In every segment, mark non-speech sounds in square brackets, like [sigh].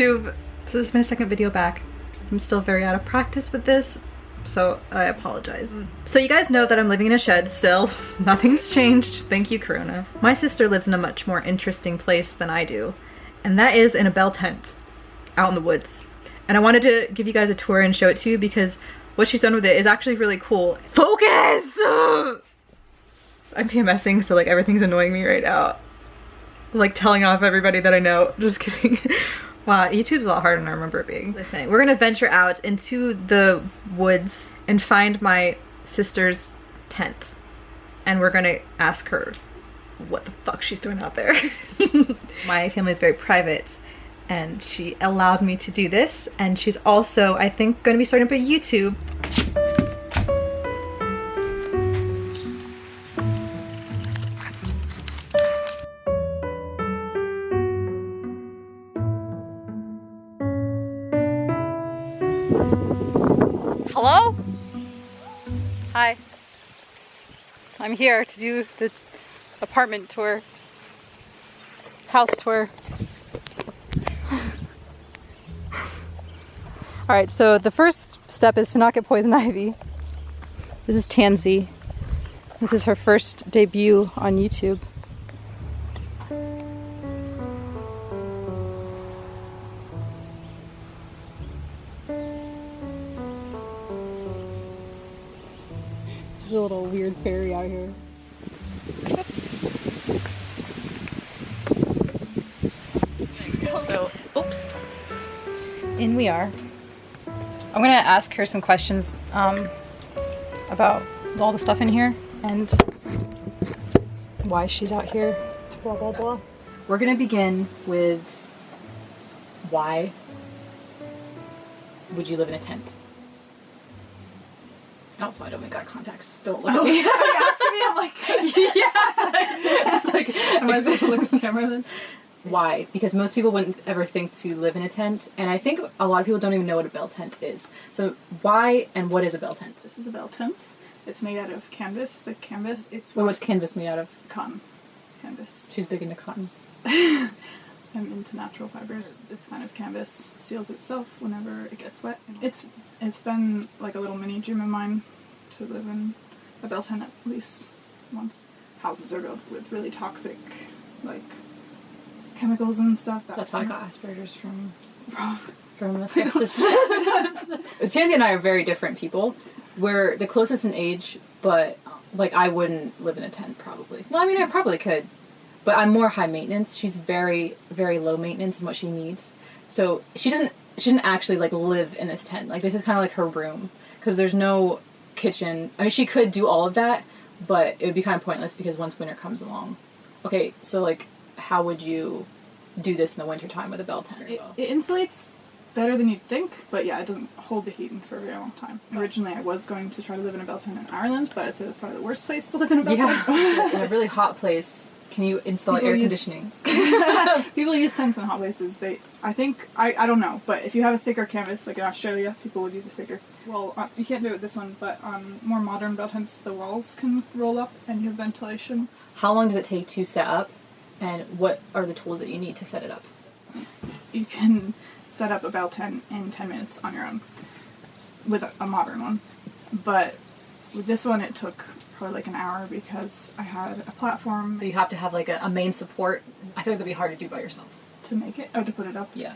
YouTube. So this is my second video back. I'm still very out of practice with this, so I apologize. Mm. So you guys know that I'm living in a shed still. [laughs] Nothing's changed. Thank you, Corona. My sister lives in a much more interesting place than I do, and that is in a bell tent out in the woods. And I wanted to give you guys a tour and show it to you because what she's done with it is actually really cool. Focus! [laughs] I'm PMSing, so like everything's annoying me right now. Like telling off everybody that I know. [laughs] Just kidding. Wow, YouTube's a lot harder than I remember it being. Listen, we're gonna venture out into the woods and find my sister's tent. And we're gonna ask her what the fuck she's doing out there. [laughs] my family is very private and she allowed me to do this and she's also I think to be starting up a YouTube I'm here to do the apartment tour, house tour. [laughs] All right, so the first step is to not get poison ivy. This is Tansy. This is her first debut on YouTube. There's a little weird fairy out here. Oops. So, oops. In we are. I'm gonna ask her some questions um, about all the stuff in here and why she's out here, blah blah blah. We're gonna begin with why would you live in a tent? Also, I don't make eye contacts. Don't look at oh, [laughs] me. me, I'm like, [laughs] yeah. It's like, [laughs] am I supposed to look at the camera then? why because most people wouldn't ever think to live in a tent and i think a lot of people don't even know what a bell tent is so why and what is a bell tent This is a bell tent. It's made out of canvas. The canvas, it's what was canvas made out of cotton canvas. she's big into cotton I'm into natural fibers. This kind of canvas seals itself whenever it gets wet. It's it's been like a little mini dream of mine to live in a bell tent at least once. Houses are built with really toxic, like chemicals and stuff. That that's how i got asperger's from [laughs] from asbestos [laughs] Tansy and i are very different people we're the closest in age but like i wouldn't live in a tent probably well i mean i probably could but i'm more high maintenance. She's very very low maintenance in what she needs. So she doesn't she doesn't actually like live in this tent. Like this is kind of like her room. Because there's no kitchen. I mean she could do all of that but it would be kind of pointless because once winter comes along. Okay so like how would you do this in the wintertime with a bell tent? It, it insulates better than you'd think, but yeah, it doesn't hold the heat in for a very long time. Originally, I was going to try to live in a bell tent in Ireland, but I'd say that's probably the worst place to live in a bell yeah. tent. [laughs] in a really hot place can you install People air use- conditioning [laughs] [laughs] People use tents in hot places. They, I think, I, I don't know, but if you have a thicker canvas, like in Australia, people would use a thicker. Well, uh, you can't do it with this one, but on more modern bell tents, the walls can roll up and you have ventilation. how long does it take to set up and what are the tools that you need to set it up You can set up a bell tent in 10 minutes on your own with a, a modern one. But with this one, it took probably like an hour because I had a platform so you have to have like a, a main support i feel like that'd be hard to do by yourself to make it, oh, to put it up. yeah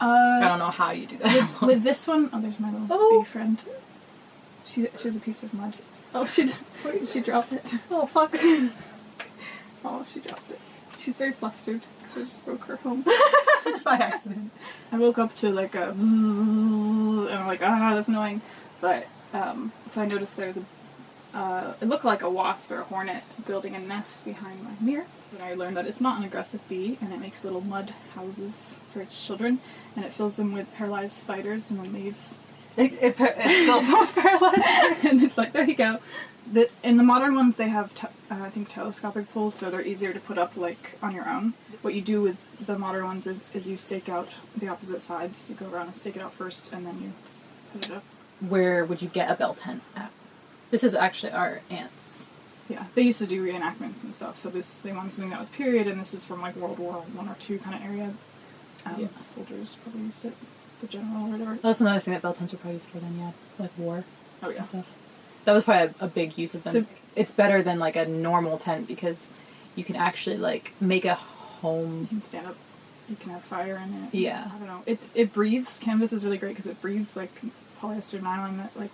i Uh, don't know how you do that with this one, oh, there's my little Oh. bee friend. She, she has a piece of mud. Oh, she, [laughs] she dropped it. oh fuck [laughs] Oh, she dropped it. She's very flustered because I just broke her home. [laughs] by accident I woke up to like a bzzz, and I'm like, ah, that's annoying. But um, so I noticed there's a, uh, it looked like a wasp or a hornet building a nest behind my mirror. And I learned that it's not an aggressive bee, and it makes little mud houses for its children, and it fills them with paralyzed spiders and then leaves. it, it, it feels so paralyzed [laughs] and it's like, there you go. The, in the modern ones, they have, uh, I think, telescopic poles, so they're easier to put up like on your own. What you do with the modern ones is, is you stake out the opposite sides. You go around and stake it out first, and then you put it up. where would you get a bell tent at this is actually our aunt's Yeah, they used to do reenactments and stuff. So this they wanted something that was period, and this is from like World War One or two kind of area. Um, Yeah. Soldiers probably used it. The general or whatever. That's another thing that bell tents were probably used for then, yeah, like war Oh yeah. and stuff. That was probably a, a big use of them. So- it's better than like a normal tent because you can actually like make a home. You can stand up. You can have fire in it. Yeah. I don't know. It it breathes. Canvas is really great because it breathes like polyester nylon that like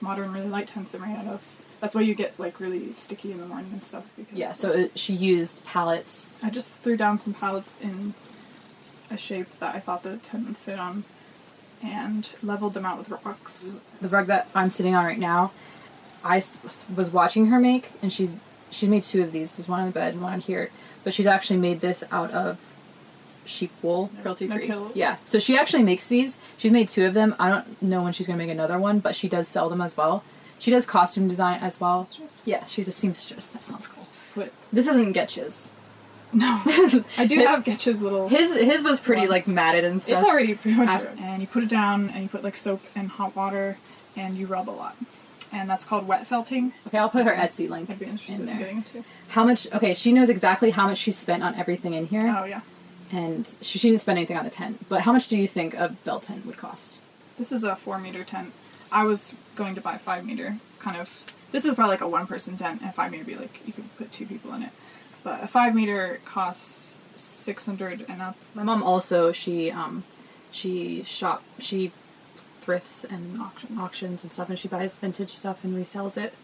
modern really light tents are made out of. That's why you get like really sticky in the morning and stuff. Because Yeah, so it, she used pallets. I just threw down some pallets in a shape that I thought the tent would fit on, and leveled them out with rocks. The rug that I'm sitting on right now, I was watching her make, and she she made two of these. There's one on the bed and one on here, but she's actually made this out of sheep wool, cruelty free. Yeah, so she actually makes these. She's made two of them. I don't know when she's gonna make another one, but she does sell them as well. She does costume design as well. Seamstress? Yeah, she's a seamstress. That sounds cool. But This isn't Getch's. [laughs] no, I do have Getch's little. His his was pretty One. like matted and stuff. It's already pretty much After- and you put it down and you put like soap and hot water and you rub a lot, and that's called wet felting. Okay, I'll put her Etsy link I'd be interested in in, getting into. How much? Okay, she knows exactly how much she spent on everything in here. Oh yeah, and she, she didn't spend anything on the tent. But how much do you think a bell tent would cost? this is a four meter tent. I was going to buy five meter. It's kind of this is probably like a one person tent, and five meter be like you could put two people in it. But a five meter costs six hundred and up. My mom also she um she shop she thrifts and Auctions. auctions and stuff, and she buys vintage stuff and resells it.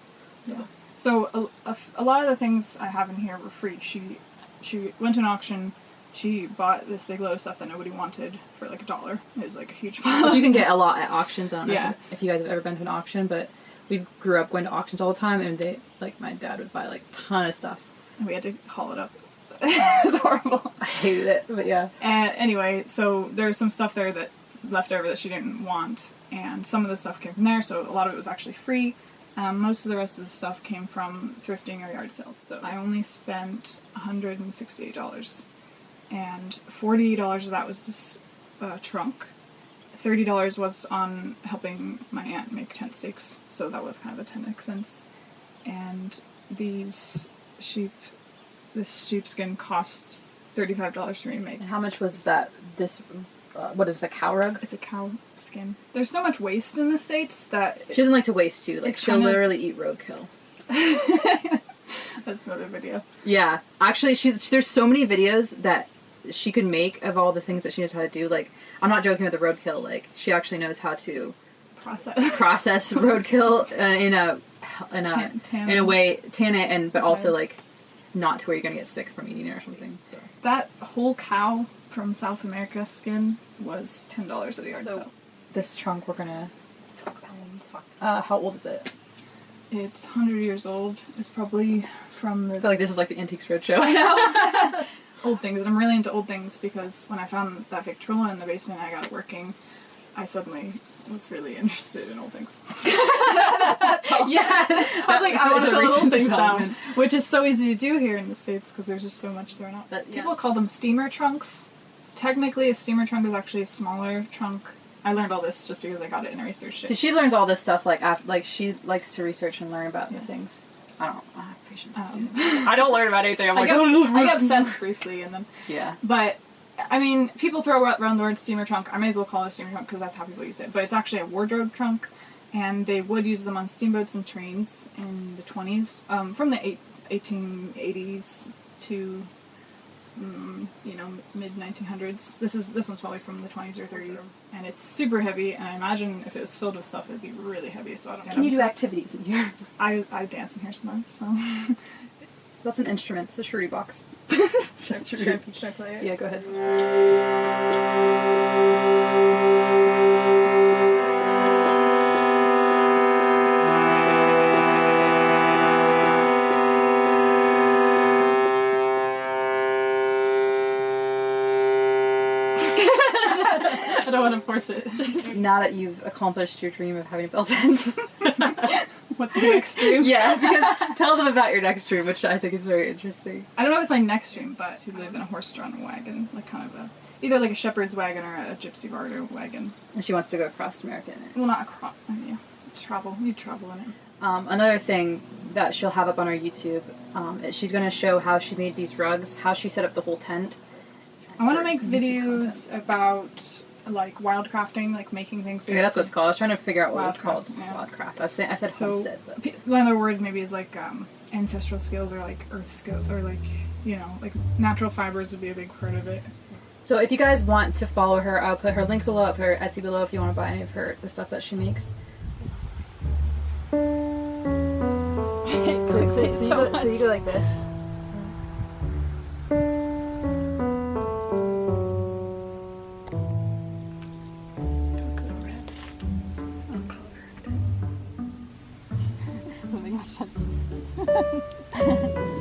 So Yeah. So a, a a lot of the things I have in here were free. She she went to an auction. She bought this big load of stuff that nobody wanted for like a dollar. It was like a huge pile. Which you can [laughs] get a lot at auctions. I don't know Yeah. if, if you guys have ever been to an auction, but we grew up going to auctions all the time, and they like my dad would buy like a ton of stuff. And we had to haul it up. [laughs] it was horrible. I hated it, but yeah. And anyway, so there's some stuff there that left over that she didn't want, and some of the stuff came from there. So a lot of it was actually free. Um, most of the rest of the stuff came from thrifting or yard sales. So I only spent $168, and $40 of that was this uh, trunk. $30 was on helping my aunt make tent stakes, so that was kind of a tent expense. And these sheep, this sheepskin cost $35 for me to make. And how much was that? This uh, what is the cow rug? It's a cow skin. There's so much waste in the states that She doesn't like to waste too. Like she'll kinda- literally eat roadkill. [laughs] that's another video. Yeah, actually, she's there's so many videos that she could make of all the things that she knows how to do. Like, I'm not joking with the roadkill. Like, she actually knows how to Process. process [laughs] roadkill uh, in a in a Tan- tan in a way, tan it, and but also like not to where you're gonna get sick from eating it or something. So that whole cow from South America skin was ten dollars at a yard So- sale. this trunk we're gonna talk about. Uh, how old is it? It's hundred years old. It's probably from I feel like this is like the Antiques Roadshow. [laughs] [laughs] old things, and I'm really into old things because when I found that Victrola in the basement, I got it working. I suddenly was really [laughs] interested in old things. [laughs] yeah, I was like, I want to put little things down, which is so easy to do here in the states because there's just so much thrown out. But, yeah. People call them steamer trunks. Technically, a steamer trunk is actually a smaller trunk. I learned all this just because I got it in a research So she learns all this stuff like after, like she likes to research and learn about Yeah. the things. I don't, I don't have patience to Um. [laughs] I don't learn about anything. I'm I like, get, [laughs] I get [laughs] obsessed briefly, and then Yeah. But I mean, people throw around the word steamer trunk. I may as well call it a steamer trunk because that's how people use it. But it's actually a wardrobe trunk, and they would use them on steamboats and trains in the 20s, um, from the eight, 1880s to mm, you know mid 1900s. This is this one's probably from the 20s or 30s, and it's super heavy. And I imagine if it was filled with stuff, it'd be really heavy. So I don't. Can you do activities in here? I I dance in here sometimes. So [laughs] That's an instrument. It's a shruti box. should, Just should, should I play it? Yeah, go ahead. I don't want to force it. Now that you've accomplished your dream of having a bell tent. [laughs] What's your next dream? [laughs] yeah, because tell them about your next dream, which I think is very interesting. I don't know if it's my next dream, but to live in a horse-drawn wagon, like kind of a either like a shepherd's wagon or a gypsy vardo wagon. And she wants to go across America in it. Well, not a crop. I mean, yeah, it's travel. You travel in it. Um, another thing that she'll have up on her YouTube um, is she's going to show how she made these rugs, how she set up the whole tent, I want to make videos about like wildcrafting, like making things. Okay, that's what it's called. I was trying to figure out what it's called. yeah. Wildcraft. I was saying, I said So homestead, but another word maybe is like um, ancestral skills or like earth skills or like you know like natural fibers would be a big part of it. So if you guys want to follow her, I'll put her link below, I'll put her Etsy below if you want to buy any of her the stuff that she makes. [laughs] So, so, so, you, go, so you go like this. フフフ。